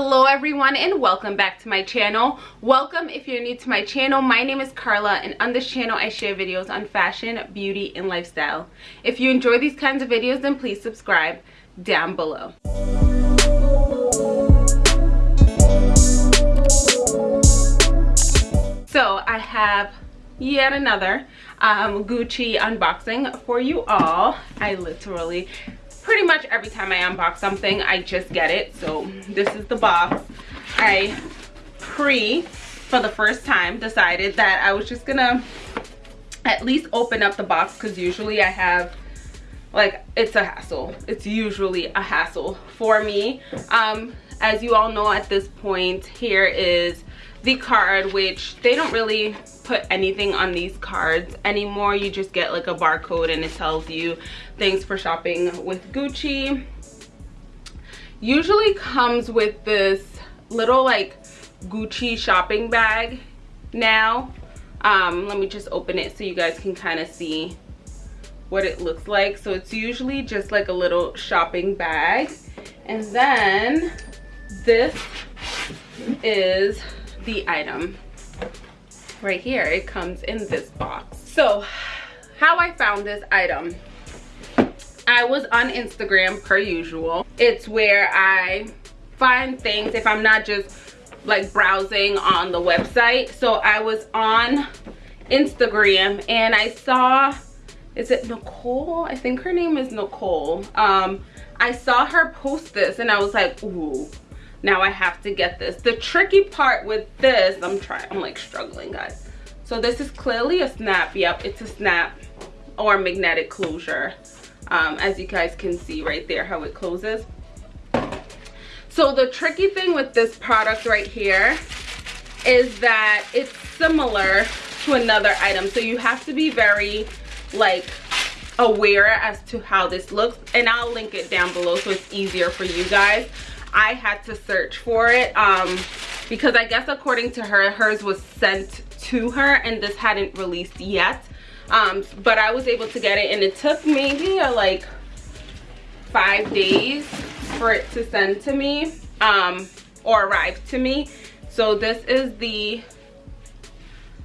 hello everyone and welcome back to my channel. Welcome if you're new to my channel. My name is carla and on this channel i share videos on fashion beauty and lifestyle. If you enjoy these kinds of videos then please subscribe down below. So i have yet another um, gucci unboxing for you all. I literally pretty much every time I unbox something, I just get it. So this is the box. I pre, for the first time, decided that I was just gonna at least open up the box because usually I have like it's a hassle it's usually a hassle for me um as you all know at this point here is the card which they don't really put anything on these cards anymore. You just get like a barcode and it tells you things for shopping with gucci. Usually comes with this little like gucci shopping bag now. Um let me just open it so you guys can kind of see what it looks like. So it's usually just like a little shopping bag. And then this is the item right here. It comes in this box. So how i found this item i was on instagram per usual. It's where i find things if i'm not just like browsing on the website. So i was on instagram and i saw is it nicole? I think her name is nicole. Um i saw her post this and i was like ooh now i have to get this. The tricky part with this i'm trying i'm like struggling guys. So this is clearly a snap. Yep it's a snap or magnetic closure. Um, as you guys can see right there how it closes. So the tricky thing with this product right here is that it's similar to another item. So you have to be very like aware as to how this looks. And i'll link it down below so it's easier for you guys I had to search for it um, because I guess according to her, hers was sent to her and this hadn't released yet. Um, but I was able to get it and it took maybe a, like five days for it to send to me um, or arrive to me. So this is the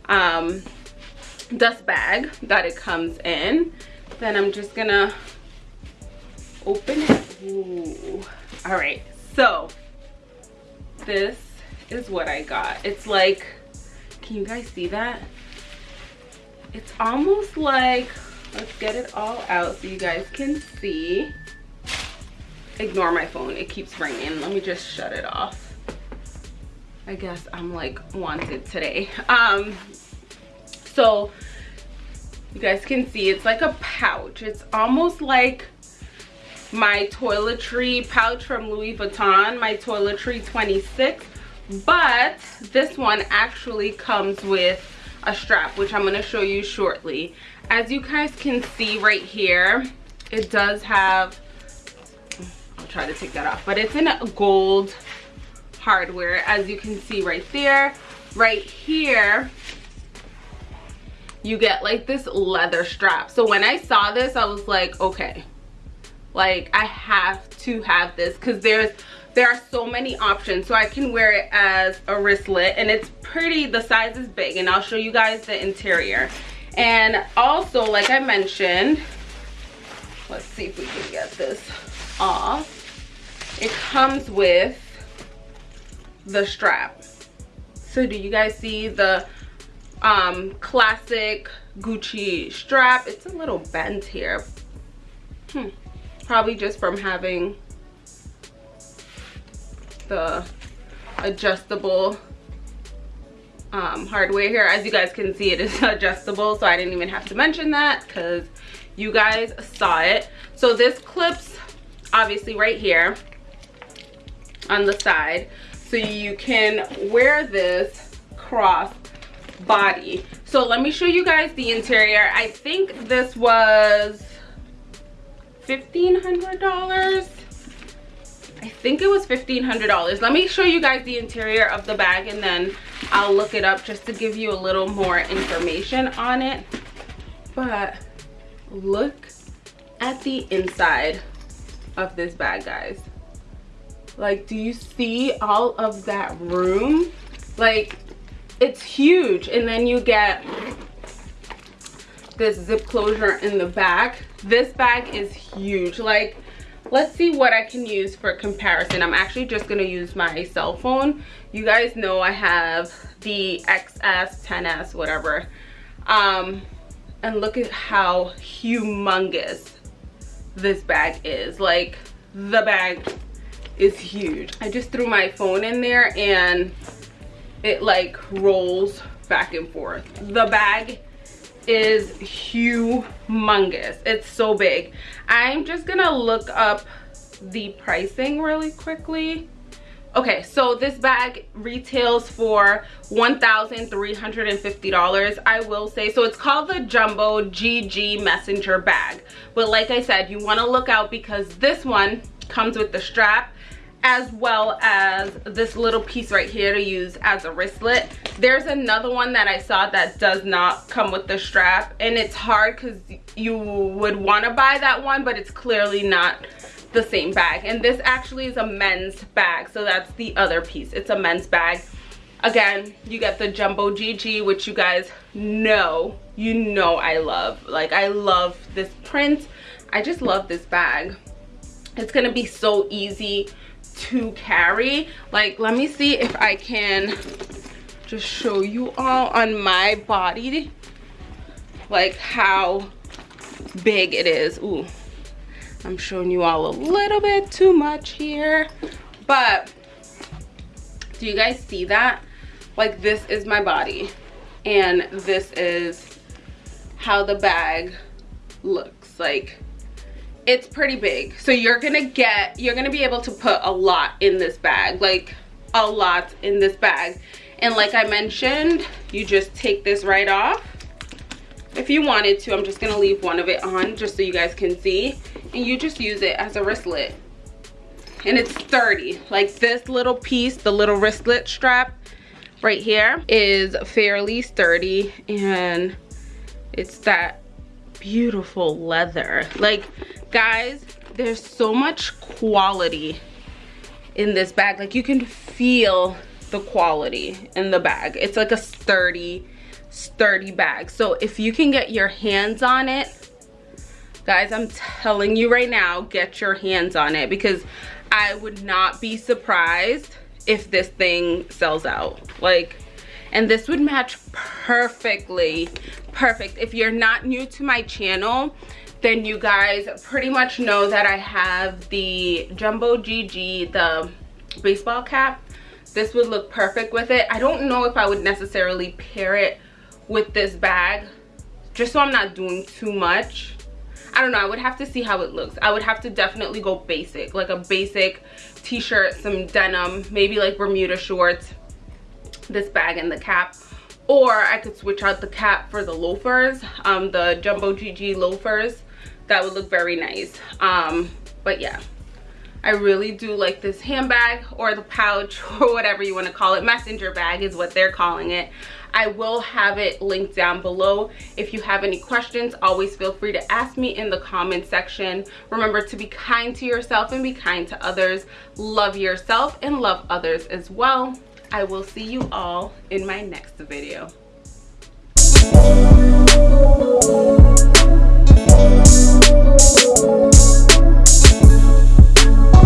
um, dust bag that it comes in. Then I'm just gonna open it. Ooh. All right, so this is what i got. It's like can you guys see that? It's almost like let's get it all out so you guys can see. Ignore my phone. It keeps ringing. Let me just shut it off. I guess i'm like wanted today. Um so you guys can see it's like a pouch. It's almost like my toiletry pouch from Louis Vuitton, my toiletry 26. But this one actually comes with a strap, which I'm going to show you shortly. As you guys can see right here, it does have, I'll try to take that off, but it's in a gold hardware. As you can see right there, right here, you get like this leather strap. So when I saw this, I was like, okay, like i have to have this because there's there are so many options. So i can wear it as a wristlet and it's pretty the size is big and i'll show you guys the interior. And also like i mentioned let's see if we can get this off. It comes with the strap. So do you guys see the um classic gucci strap? It's a little bent here. Hmm probably just from having the adjustable um, hardware here. As you guys can see it is adjustable so I didn't even have to mention that because you guys saw it. So this clips obviously right here on the side so you can wear this cross body. So let me show you guys the interior. I think this was $1,500. I think it was $1,500. Let me show you guys the interior of the bag and then I'll look it up just to give you a little more information on it. But look at the inside of this bag, guys. like do you see all of that room like it's huge and then you get this zip closure in the back. This bag is huge. Like let's see what i can use for comparison. I'm actually just going to use my cell phone. You guys know i have the xs 10s whatever. Um and look at how humongous this bag is. Like the bag is huge. I just threw my phone in there and it like rolls back and forth. The bag is humongous. It's so big. I'm just gonna look up the pricing really quickly. Okay so this bag retails for $1,350 I will say. So it's called the jumbo GG messenger bag. But like I said you want to look out because this one comes with the strap as well as this little piece right here to use as a wristlet. There's another one that i saw that does not come with the strap and it's hard because you would want to buy that one but it's clearly not the same bag. And this actually is a men's bag so that's the other piece. It's a men's bag. Again you get the jumbo gg which you guys know you know i love. Like i love this print. I just love this bag it's gonna be so easy to carry. Like let me see if i can just show you all on my body like how big it is. Ooh, i'm showing you all a little bit too much here but do you guys see that? Like this is my body and this is how the bag looks. Like it's pretty big. So you're gonna get you're gonna be able to put a lot in this bag like a lot in this bag. And like i mentioned you just take this right off. If you wanted to i'm just gonna leave one of it on just so you guys can see. And you just use it as a wristlet. And it's sturdy like this little piece the little wristlet strap right here is fairly sturdy and it's that beautiful leather. Like guys there's so much quality in this bag. Like you can feel the quality in the bag. It's like a sturdy sturdy bag. So if you can get your hands on it guys i'm telling you right now get your hands on it because i would not be surprised if this thing sells out. Like and this would match perfectly perfect. If you're not new to my channel then you guys pretty much know that i have the jumbo gg the baseball cap. This would look perfect with it. I don't know if i would necessarily pair it with this bag just so i'm not doing too much. I don't know, I would have to see how it looks. I would have to definitely go basic, like a basic t-shirt, some denim, maybe like Bermuda shorts, this bag and the cap or I could switch out the cap for the loafers um the jumbo GG loafers that would look very nice um but yeah I really do like this handbag or the pouch or whatever you want to call it messenger bag is what they're calling it I will have it linked down below. If you have any questions, always feel free to ask me in the comment section. Remember to be kind to yourself and be kind to others. Love yourself and love others as well. I will see you all in my next video.